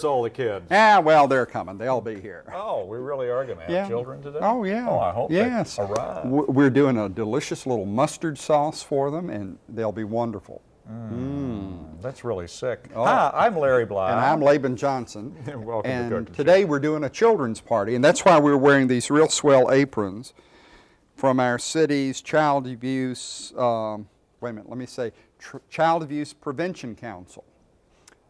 Where's all the kids? Ah, well, they're coming. They'll be here. Oh, we really are going to have Yeah. children today? Oh, yeah. Oh, I hope yes. they arrive. We're doing a delicious little mustard sauce for them, and they'll be wonderful. That's really sick. Oh. Hi, I'm Larry Bly. And I'm Laban Johnson. Welcome to and Cooking Show. today we're doing a children's party, and that's why we're wearing these real swell aprons from our city's Child Abuse, um, wait a minute, let me say, Tr- Child Abuse Prevention Council.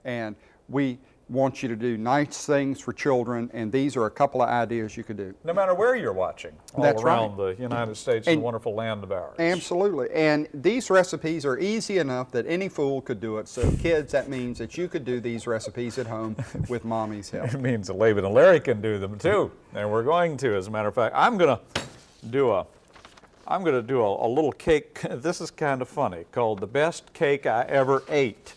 And we want you to do nice things for children, and these are a couple of ideas you could do. No matter where you're watching, all That's right. around the United States and, And- the wonderful land of ours. Absolutely. And these recipes are easy enough that any fool could do it. So kids, that means that you could do these recipes at home with mommy's help. It means that Laban and Larry can do them too, and we're going to. As a matter of fact, I'm going to do a, I'm going to do a, a little cake. This is kind of funny, called the best cake I ever ate,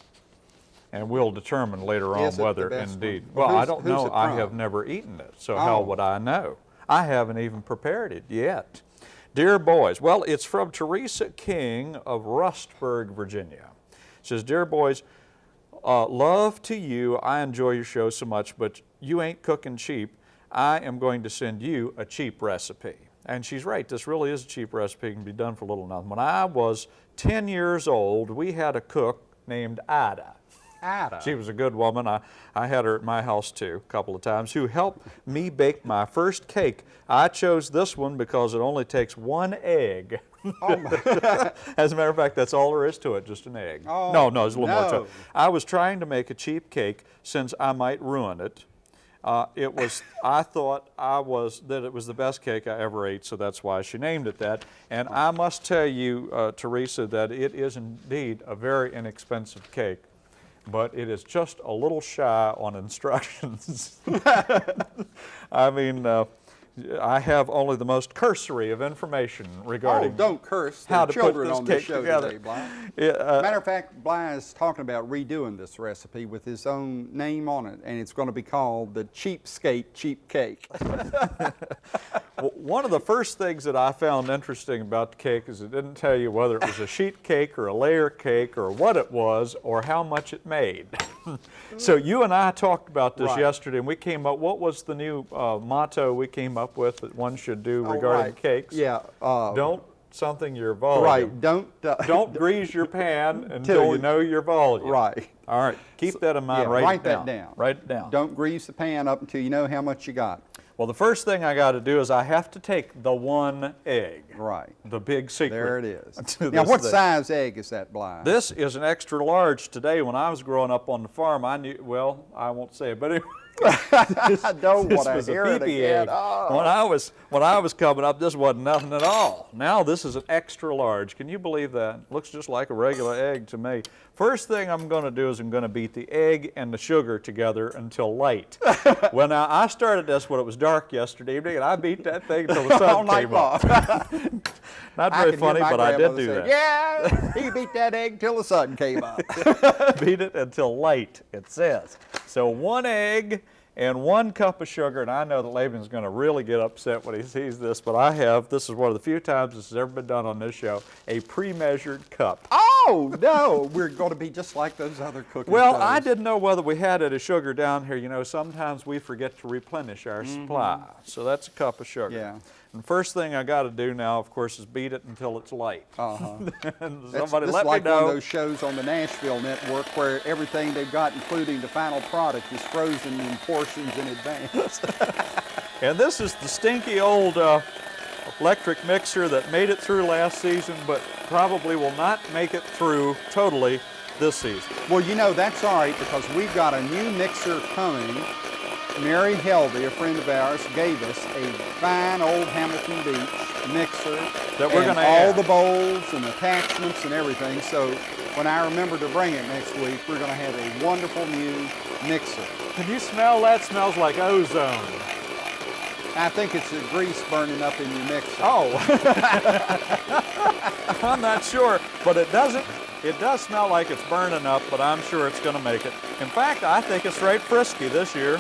and we'll determine later on Is it the whether best one? indeed. Well, Well, I don't know. I have never eaten it, so how Oh. would I know? I haven't even prepared it yet. Dear boys, well, it's from Teresa King of Rustburg, Virginia. It says, Dear boys, uh, love to you. I enjoy your show so much, but you ain't cooking cheap. I am going to send you a cheap recipe. And she's right, this really is a cheap recipe. It can be done for little nothing. When I was 10 years old, we had a cook named Ida. Ada. She was a good woman. I, I had her at my house too a couple of times, who helped me bake my first cake. I chose this one because it only takes one egg. As a matter of fact, that's all there is to it, just an egg. Oh, no, no, there's a little more to it. I was trying to make a cheap cake since I might ruin it. Uh, it was, I thought I was, that it was the best cake I ever ate, so that's why she named it that. And I must tell you, uh, Teresa, that it is indeed a very inexpensive cake, but it is just a little shy on instructions. I mean, uh, I have only the most cursory of information regarding Oh, regarding don't curse. How to put children this on this show together. today, Bly. Yeah, uh, Matter of fact, Bly is talking about redoing this recipe with his own name on it, and it's going to be called the Cheapskate Cheap Cake. Well, one of the first things that I found interesting about the cake is it didn't tell you whether it was a sheet cake or a layer cake or what it was or how much it made. so you and I talked about this Right. yesterday and we came up, what was the new uh, motto we came up with that one should do regarding Oh, right. cakes? Yeah. Uh, Don't something your volume. Right. Don't. Uh, Don't grease your pan until you you- know your volume. Right. All right, keep that in mind, yeah, write, write it that down. down. Write it down. Don't grease the pan up until you know how much you got. Well, the first thing I got to do is I have to take the one egg. Right. The big secret. There it is. now, what thing. size egg is that, Bly? This is an extra large today. When I was growing up on the farm, I knew, well, I won't say it, but anyway, I don't want to hear it again. Oh. When I was when I was coming up, this wasn't nothing at all. Now this is an extra large. Can you believe that? Looks just like a regular egg to me. First thing I'm going to do is I'm going to beat the egg and the sugar together until light. well, now I started this when it was dark yesterday evening, and I beat that thing until the sun came up. Not very funny, but I did do say, that. Yeah, he beat that egg till the sun came up. beat it until light, it says. So one egg and one cup of sugar, and I know that Laban's going to really get upset when he sees this, but I have, this is one of the few times this has ever been done on this show, a pre-measured cup. oh no, we're going to be just like those other cooking Well, shows. I didn't know whether we had any sugar down here. You know, sometimes we forget to replenish our supply. So that's a cup of sugar. Yeah. And first thing I got to do now, of course, is beat it until it's light. Uh-huh. somebody let like me one know. of those shows on the Nashville network where everything they've got, including the final product, is frozen in portions in advance. And this is the stinky old uh, electric mixer that made it through last season, but probably will not make it through totally this season. well, you know, that's all right because we've got a new mixer coming. Mary Helvey, a friend of ours, gave us a fine old Hamilton Beach mixer. That we're gonna have all add. the bowls and attachments and everything. So when I remember to bring it next week, we're going to have a wonderful new mixer. Can you smell that? Smells like ozone. I think it's the grease burning up in your mixer. Oh. I'm not sure, but it doesn't. It does smell like it's burning up, but I'm sure it's going to make it. In fact, I think it's right frisky this year.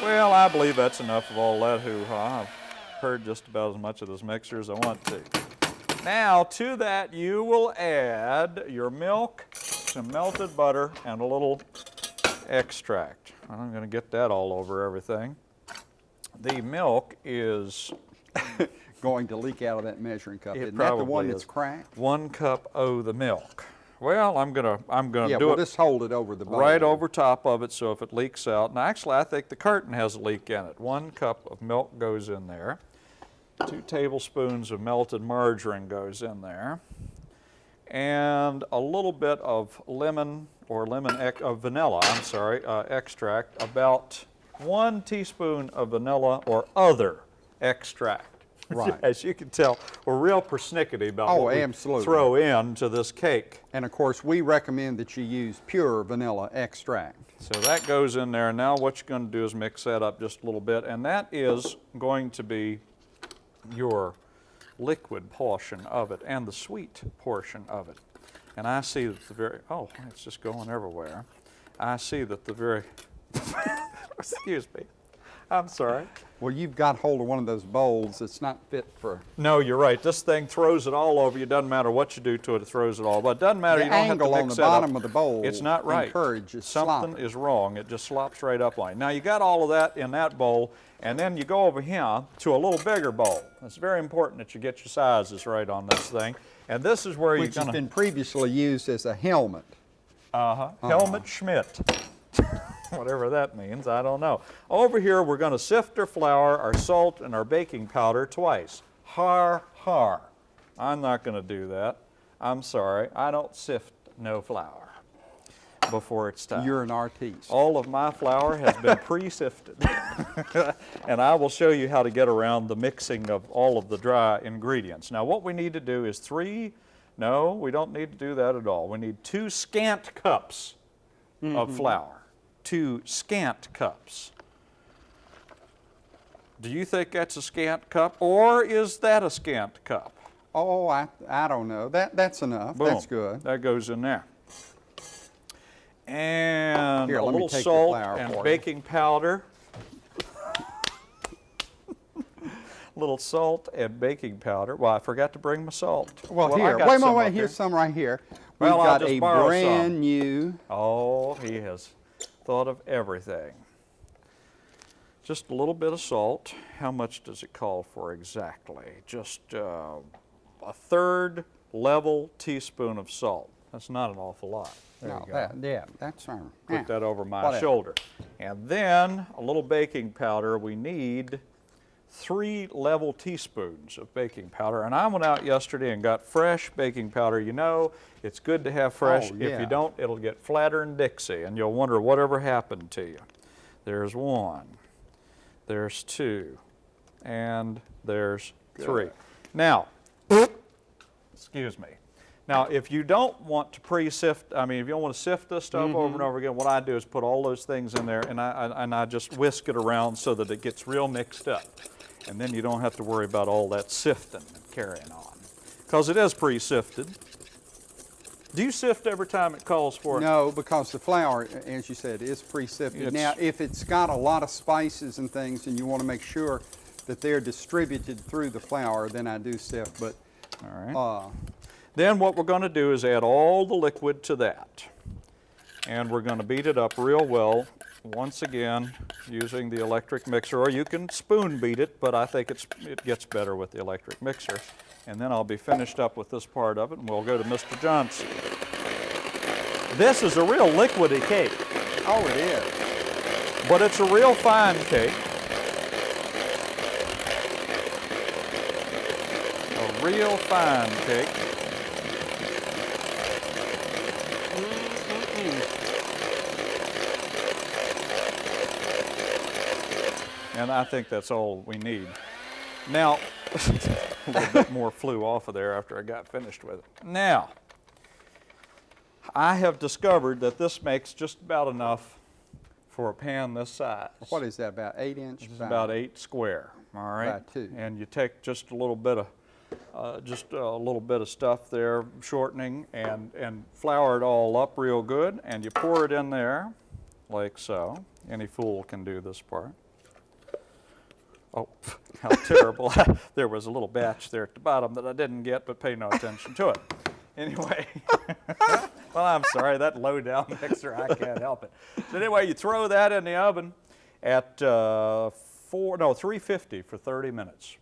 Well, I believe that's enough of all that hoo-ha. I've heard just about as much of this mixer as I want to. Now, to that, you will add your milk, some melted butter, and a little extract. I'm going to get that all over everything. The milk is Going to leak out of that measuring cup. It Isn't that the one probably that's cracked? one cup of the milk. Well, I'm gonna I'm gonna Yeah, do we'll it just hold it over the bowl. right over top of it so if it leaks out. And actually, I think the curtain has a leak in it. One cup of milk goes in there. Two tablespoons of melted margarine goes in there. And a little bit of lemon or lemon of vanilla, I'm sorry, uh, extract. About one teaspoon of vanilla or other extract. Right. As you can tell, we're real persnickety about Oh, what we absolutely. throw into this cake. And of course, we recommend that you use pure vanilla extract. So that goes in there. Now what you're going to do is mix that up just a little bit, and that is going to be your liquid portion of it and the sweet portion of it. And I see that the very, oh, it's just going everywhere. I see that the very, excuse me, I'm sorry. Well, you've got hold of one of those bowls that's not fit for. No, you're right. This thing throws it all over you. Doesn't matter what you do to it, it throws it all. But it doesn't matter. The you don't have to angle on the bottom up. of the bowl It's not right. encourages Something slop. is wrong. It just slops right up on you. Now you got all of that in that bowl, and then you go over here to a little bigger bowl. It's very important that you get your sizes right on this thing. And this is where Which you're has been previously used as a helmet. uh-huh. Helmut Schmidt. Whatever that means, I don't know. Over here, we're going to sift our flour, our salt, and our baking powder twice. Har, har. I'm not going to do that. I'm sorry. I don't sift no flour before it's time. You're an artiste. All of my flour has been pre-sifted. and I will show you how to get around the mixing of all of the dry ingredients. Now what we need to do is three, no, we don't need to do that at all. We need two scant cups of mm-hmm. flour. Two scant cups. Do you think that's a scant cup or is that a scant cup? Oh, I, I don't know. That, that's enough. That's good. That goes in there. And Here, a little salt and for you. baking powder. little salt and baking powder. Well, I forgot to bring my salt. Well, I here, wait, wait, wait. Here's some right here. We've Well, got a brand some. new. Oh, he has thought of everything. Just a little bit of salt. How much does it call for exactly? Just uh, a third level teaspoon of salt. That's not an awful lot. There No, you go. that, yeah, that's our. Put yeah. that over my whatever. shoulder. And then a little baking powder. We need three level teaspoons of baking powder. And I went out yesterday and got fresh baking powder. You know, it's good to have fresh. Oh, If you don't, it'll get flatter than Dixie, and you'll wonder whatever happened to you. There's one, there's two, and there's three. Now, excuse me. Now, if you don't want to pre-sift, I mean, if you don't want to sift this stuff over Mm-hmm. and over again, what I do is put all those things in there and I- and I just whisk it around so that it gets real mixed up. And then you don't have to worry about all that sifting and carrying on. Because it is pre-sifted. Do you sift every time it calls for it? No, because the flour, as you said, is pre-sifted. Now, if it's got a lot of spices and things and you want to make sure that they're distributed through the flour, then I do sift. But All right. uh, Then what we're going to do is add all the liquid to that. And we're going to beat it up real well, once again, using the electric mixer. Or you can spoon beat it, but I think it's, it gets better with the electric mixer. And then I'll be finished up with this part of it, and we'll go to Mr. Johnson. This is a real liquidy cake, oh, it is. but it's a real fine cake. A real fine cake. And I think that's all we need. Now, a little bit more flew off of there after I got finished with it. Now, I have discovered that this makes just about enough for a pan this size. What is that, about eight inch? It's about eight square, all right? By two. And you take just a little bit of, uh, just a little bit of stuff there, shortening, and, and flour it all up real good, and you pour it in there, like so. Any fool can do this part. Oh, how terrible. there was a little batch there at the bottom that I didn't get, but pay no attention to it. Anyway, Well, I'm sorry, that low down mixer, I can't help it. So anyway, you throw that in the oven at uh, four, no, 350 for 30 minutes.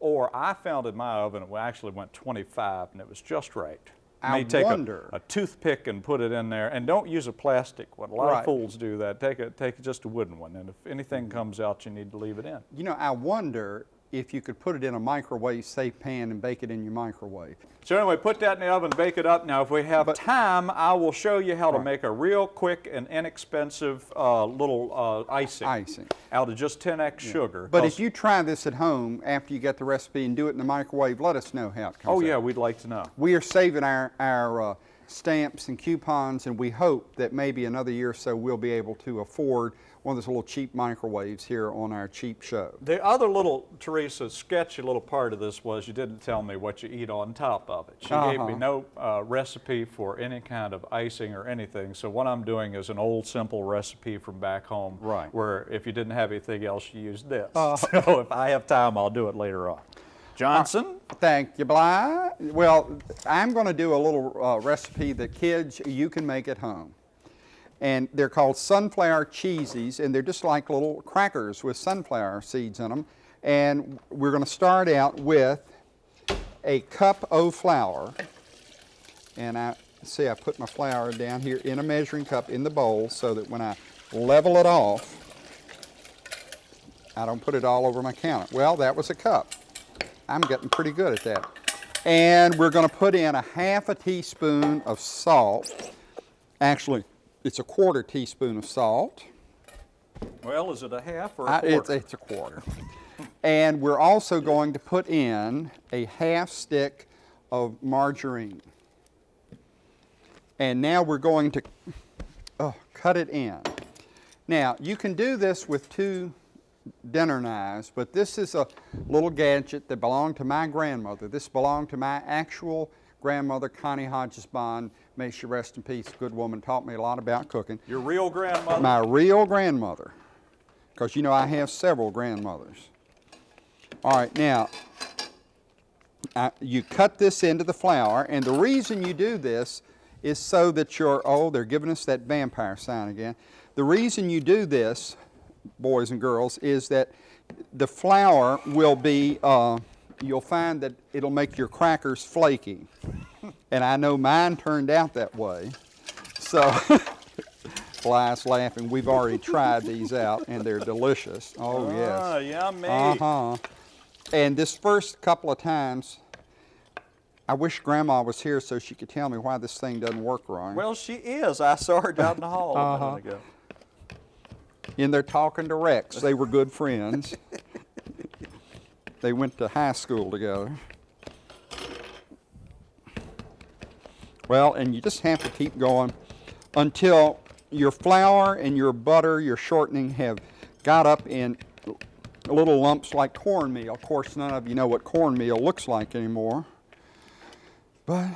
Or I found in my oven, it actually went 25 and it was just right. I may take a- A, toothpick and put it in there, and don't use a plastic one. A lot Right. of fools do that. Take a, take just a wooden one, and if anything comes out, you need to leave it in. You know, I wonder if you could put it in a microwave safe pan and bake it in your microwave. So anyway, put that in the oven, bake it up. Now, if we have time, I will show you how to make a real quick and inexpensive uh, little uh, icing, Icing. out of just 10x sugar. But if you try this at home after you get the recipe and do it in the microwave, let us know how it comes out. oh out. yeah, we'd like to know. We are saving our, our uh, stamps and coupons, and we hope that maybe another year or so we'll be able to afford one of those little cheap microwaves here on our cheap show. The other little, Teresa, sketchy little part of this was you didn't tell me what you eat on top of it. She gave me Uh-huh. no uh, recipe for any kind of icing or anything. So what I'm doing is an old simple recipe from back home. Right. Where if you didn't have anything else, you used this. Uh-huh. so if I have time, I'll do it later on. Johnson? Thank you, Bly. Well, I'm going to do a little uh, recipe that kids, you can make at home. And they're called sunflower cheesies, and they're just like little crackers with sunflower seeds in them. And we're going to start out with a cup of flour. And I see I put my flour down here in a measuring cup in the bowl so that when I level it off, I don't put it all over my counter. Well, that was a cup. I'm getting pretty good at that. And we're going to put in a half a teaspoon of salt. Actually, it's a quarter teaspoon of salt. Well, is it a half or a I- quarter? it's, it's a quarter. and we're also going to put in a half stick of margarine. And now we're going to oh, cut it in. Now, you can do this with two dinner knives, but this is a little gadget that belonged to my grandmother. This belonged to my actual grandmother, Connie Hodges Bond. May she rest in peace. Good woman, taught me a lot about cooking. Your real grandmother? My real grandmother, because you know I have several grandmothers. All right, now, I, you cut this into the flour, and the reason you do this is so that your, oh, they're giving us that vampire sign again. The reason you do this, boys and girls, is that the flour will be, uh, you'll find that it'll make your crackers flaky. And I know mine turned out that way. So, Bly's laughing. We've already tried these out, and they're delicious. Oh, yes. Ah, yummy. Uh-huh. And this first couple of times, I wish Grandma was here so she could tell me why this thing doesn't work right. Well, she is. I saw her down the hall Uh-huh. minute ago. In there talking to Rex, they were good friends. they went to high school together. Well, and you just have to keep going until your flour and your butter, your shortening have got up in little lumps like cornmeal. Of course, none of you know what cornmeal looks like anymore. But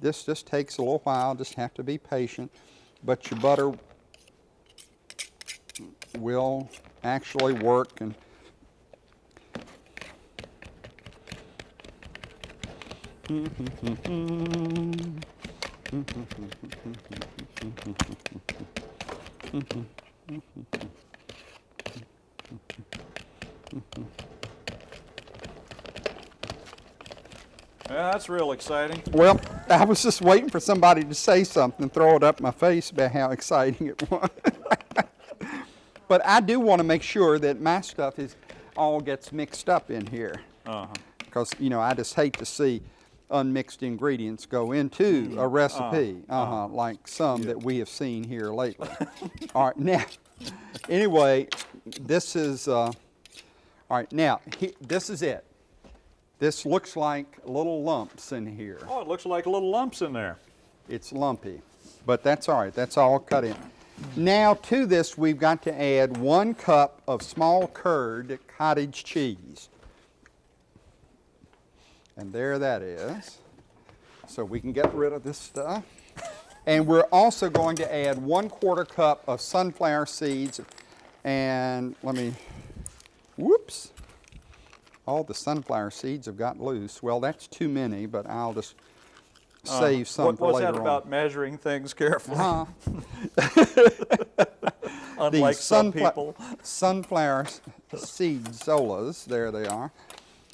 this just takes a little while, just have to be patient. But your butter will actually work and Yeah, that's real exciting. Well, I was just waiting for somebody to say something, throw it up my face about how exciting it was. but I do want to make sure that my stuff is all gets mixed up in here. Uh-huh. Because, you know, I just hate to see unmixed ingredients go into a recipe, uh-huh, like some that we have seen here lately. all right, now, anyway, this is, uh, all right, now, he, this is it. This looks like little lumps in here. Oh, it looks like little lumps in there. It's lumpy, but that's all right. That's all cut in. Now to this, we've got to add one cup of small curd cottage cheese. And there that is. So we can get rid of this stuff. And we're also going to add one quarter cup of sunflower seeds. And let me, whoops. All the sunflower seeds have got loose. Well, that's too many, but I'll just save some What for was that on. about measuring things carefully? Uh, Unlike the some people. sunflower seed zolas, there they are.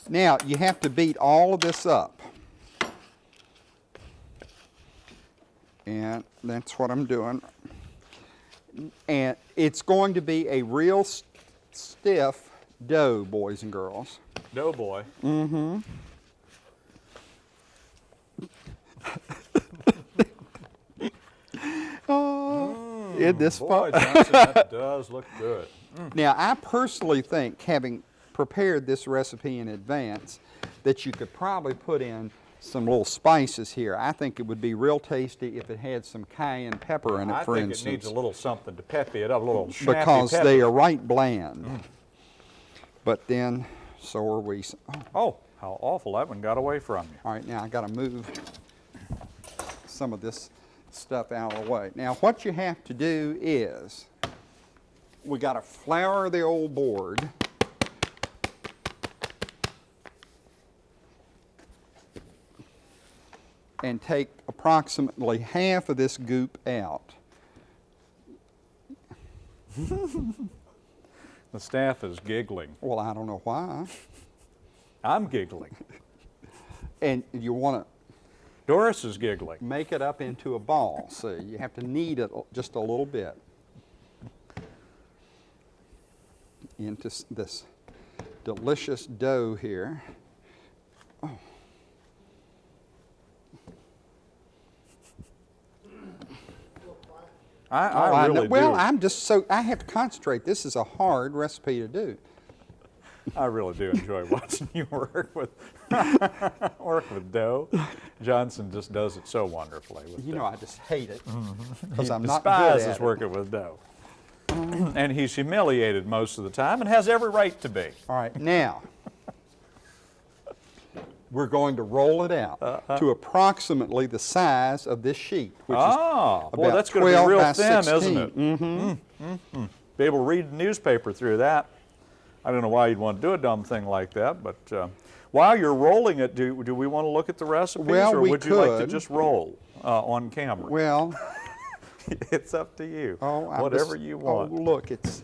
Now, you have to beat all of this up. And that's what I'm doing. And it's going to be a real s- stiff dough, boys and girls. Doughboy. Mm-hmm. Oh, mm, isn't this Boy? Johnson, that does look good. Mm. Now, I personally think, having prepared this recipe in advance, that you could probably put in some little spices here. I think it would be real tasty if it had some cayenne pepper in it, I for think it needs a little something to peppy it up, a little because pepper. they are right bland. Mm. But then, so are we. oh, Oh, how awful that one got away from you. all right, now I got to move some of this stuff out of the way. Now, what you have to do is, we got to flour the old board. And take approximately half of this goop out. The staff is giggling. Well, I don't know why. I'm giggling. And you want to... Doris is giggling. make it up into a ball. See, you have to knead it just a little bit into this delicious dough here. Oh. I, Oh, I really well, do. I'm just so I have to concentrate. This is a hard recipe to do. I really do enjoy watching you work with work with dough. Johnson just does it so wonderfully. With You dough. know, I just hate it mm-hmm. because I'm not good at despises working with dough. and he's humiliated most of the time and has every right to be. All right, now we're going to roll it out Uh-huh. to approximately the size of this sheet, which Ah, is boy, that's going to be real thin, 16. isn't it? Mm-hmm. Mm -hmm. Be able to read the newspaper through that. I don't know why you'd want to do a dumb thing like that, but uh, while you're rolling it, do, do we want to look at the recipes, Well, or we would you like to just roll uh, on camera? Well, it's up to you. oh, Whatever just- you want. Oh, look, it's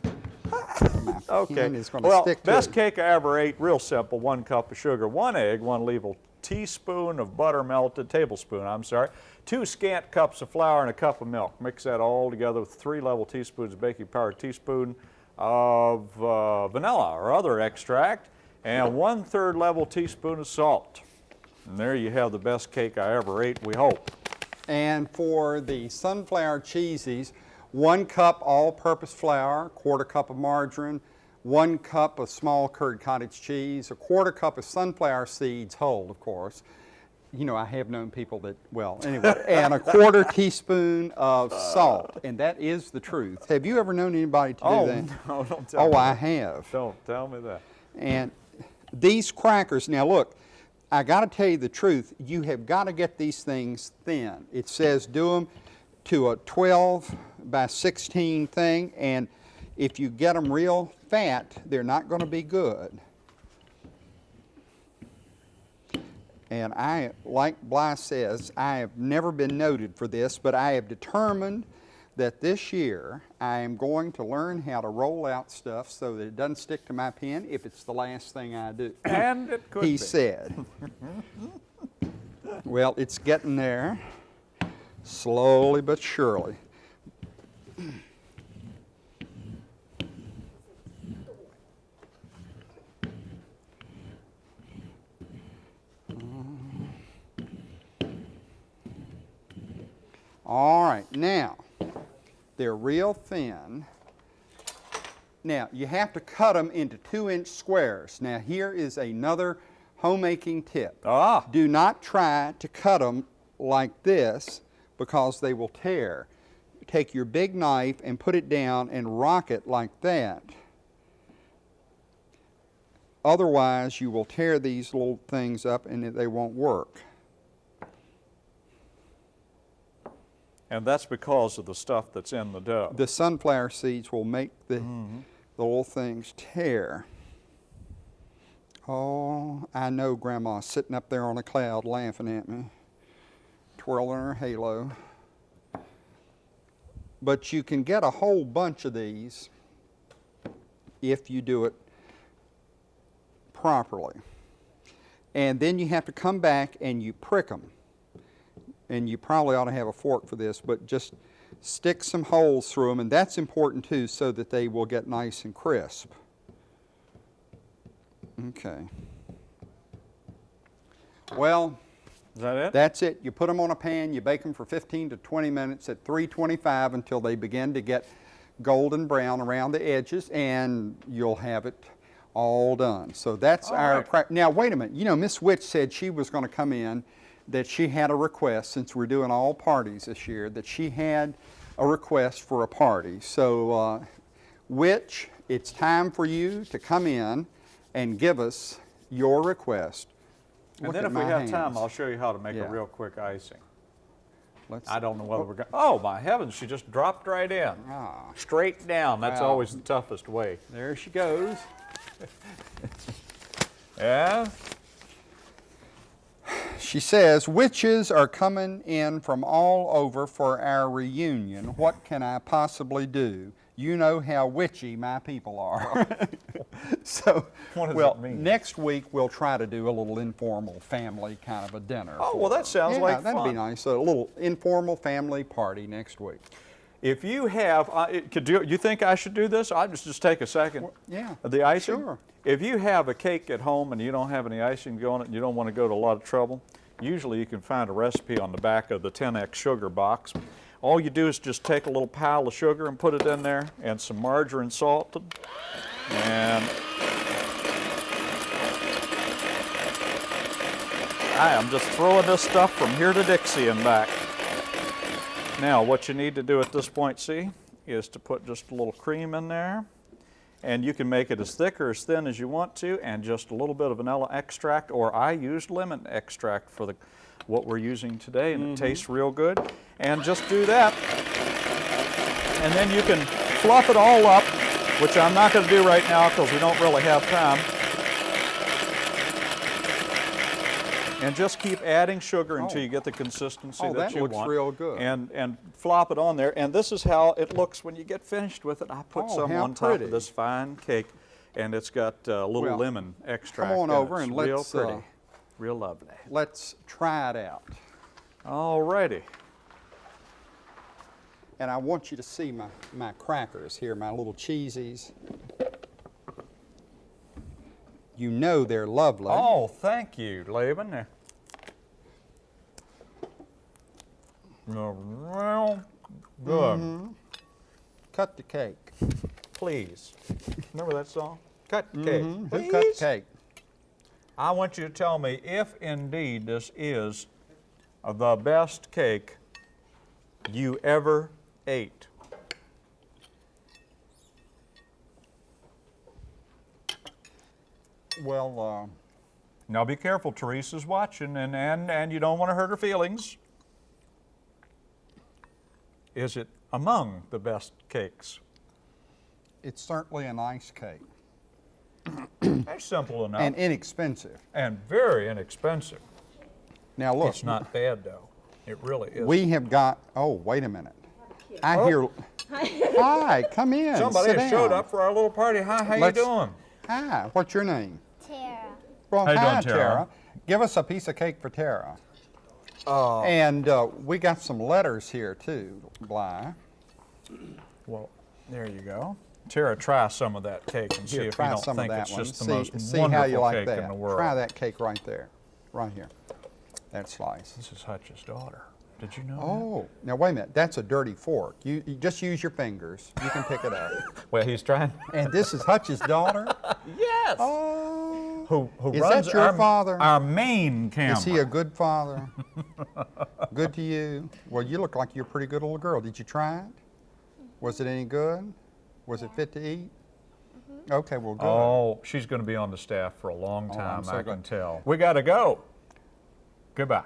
Okay. well, best cake I ever ate, real simple. One cup of sugar, one egg, one level teaspoon of butter melted, tablespoon, I'm sorry, two scant cups of flour and a cup of milk. Mix that all together with three level teaspoons of baking powder, teaspoon of uh, vanilla or other extract, and one third level teaspoon of salt. And there you have the best cake I ever ate, we hope. And for the sunflower cheesies, one cup all-purpose flour, quarter cup of margarine, one cup of small curd cottage cheese, a quarter cup of sunflower seeds, whole, of course. You know, I have known people that, well, anyway, and a quarter teaspoon of salt, and that is the truth. Have you ever known anybody to do oh, that? Oh, no, don't tell Oh, me. I that. have. Don't tell me that. And these crackers, now look, I got to tell you the truth. You have got to get these things thin. It says do them to a 12 by 16 thing, and if you get them real fat, they're not going to be good. And I, like Bly says, I have never been noted for this, but I have determined that this year I am going to learn how to roll out stuff so that it doesn't stick to my pen if it's the last thing I do. And it could he be. said. well, it's getting there, slowly but surely. All right, now, they're real thin. Now, you have to cut them into two inch squares. Now, here is another homemaking tip. Ah. Do not try to cut them like this because they will tear. Take your big knife and put it down and rock it like that. Otherwise, you will tear these little things up and they won't work. And that's because of the stuff that's in the dough. The sunflower seeds will make the, mm-hmm. the little things tear. Oh, I know Grandma's sitting up there on a cloud laughing at me. Twirling her halo. But you can get a whole bunch of these if you do it properly. And then you have to come back and you prick them. And you probably ought to have a fork for this, but just stick some holes through them, and that's important too, so that they will get nice and crisp. Okay. Well, Is that it? that's it. You put them on a pan, you bake them for 15 to 20 minutes at 325 until they begin to get golden brown around the edges, and you'll have it all done. So that's All our. right. Now, wait a minute. You know, Miss Witch said she was going to come in, that she had a request, since we're doing all parties this year, that she had a request for a party. So, uh, Witch, it's time for you to come in and give us your request. And then if we have time. I'll show you how to make Yeah. a real quick icing. Let's- I don't know whether we're going, oh my heavens, she just dropped right in. Ah. Straight down, that's Wow. always the toughest way. There she goes. Yeah? She says, Witches are coming in from all over for our reunion. What can I possibly do? You know how witchy my people are. so, What does well, mean? next week we'll try to do a little informal family kind of a dinner. Oh, well, that sounds yeah, like that'd be nice. A little informal family party next week. If you have, uh, could you, you think I should do this? I'll just, just take a second. yeah, The icing? sure. If you have a cake at home and you don't have any icing to go on it and you don't want to go to a lot of trouble, usually you can find a recipe on the back of the 10X sugar box. All you do is just take a little pile of sugar and put it in there and some margarine salted and I am just throwing this stuff from here to Dixie and back. Now, what you need to do at this point, see, is to put just a little cream in there. And you can make it as thick or as thin as you want to, and just a little bit of vanilla extract, or I used lemon extract for the, what we're using today, and it mm-hmm. tastes real good. And just do that. And then you can fluff it all up, which I'm not going to do right now because we don't really have time. And just keep adding sugar until Oh. you get the consistency Oh, that, that you looks want. real good. And and flop it on there. And this is how it looks when you get finished with it. I put Oh, some on top pretty. of this fine cake, and it's got uh, a little Well, lemon extract. Come on over and real let's, pretty, uh, real lovely. Let's try it out. All righty. And I want you to see my, my crackers here, my little cheesies. You know they're lovely. Oh, thank you, Laban. Real good. Mm-hmm. Cut the cake. Please. Remember that song? Cut the cake. Mhm. Who Please. cut the cake? I want you to tell me if indeed this is the best cake you ever ate. Well, uh, Now be careful, Teresa's watching and, and, and you don't want to hurt her feelings. Is it among the best cakes? it's certainly a nice cake That's simple enough. and inexpensive. And, very inexpensive. Now look, It's not bad though. It really is. we have got. Oh, wait a minute. I Oh. hear. Hi, come in. Somebody sit has showed up for our little party. Hi, how Let's- you doing? Hi, what's your name? Tara. Well, How hi, doing, Tara? Give us a piece of cake for Tara. Uh, And uh, we got some letters here too, Bly. well, there you go. Tara, try some of that cake and see if you try don't some think of that it's one. just the see, most see wonderful how you like cake that. in the world. Try that cake right there, right here. That slice. This is Hutch's daughter. Did you know Oh, now wait a minute. That's a dirty fork. You, you just use your fingers. You can pick it up. Well, he's trying. And this is Hutch's daughter. yes. Oh, Who, who Is runs that your our, father? Our main camera. is he a good father? good to you? Well, you look like you're a pretty good little girl. Did you try it? Was it any good? Was it fit to eat? Mm-hmm. Okay, well, good. Oh, she's going to be on the staff for a long Oh, time, so I glad. can tell. We got to go. Goodbye.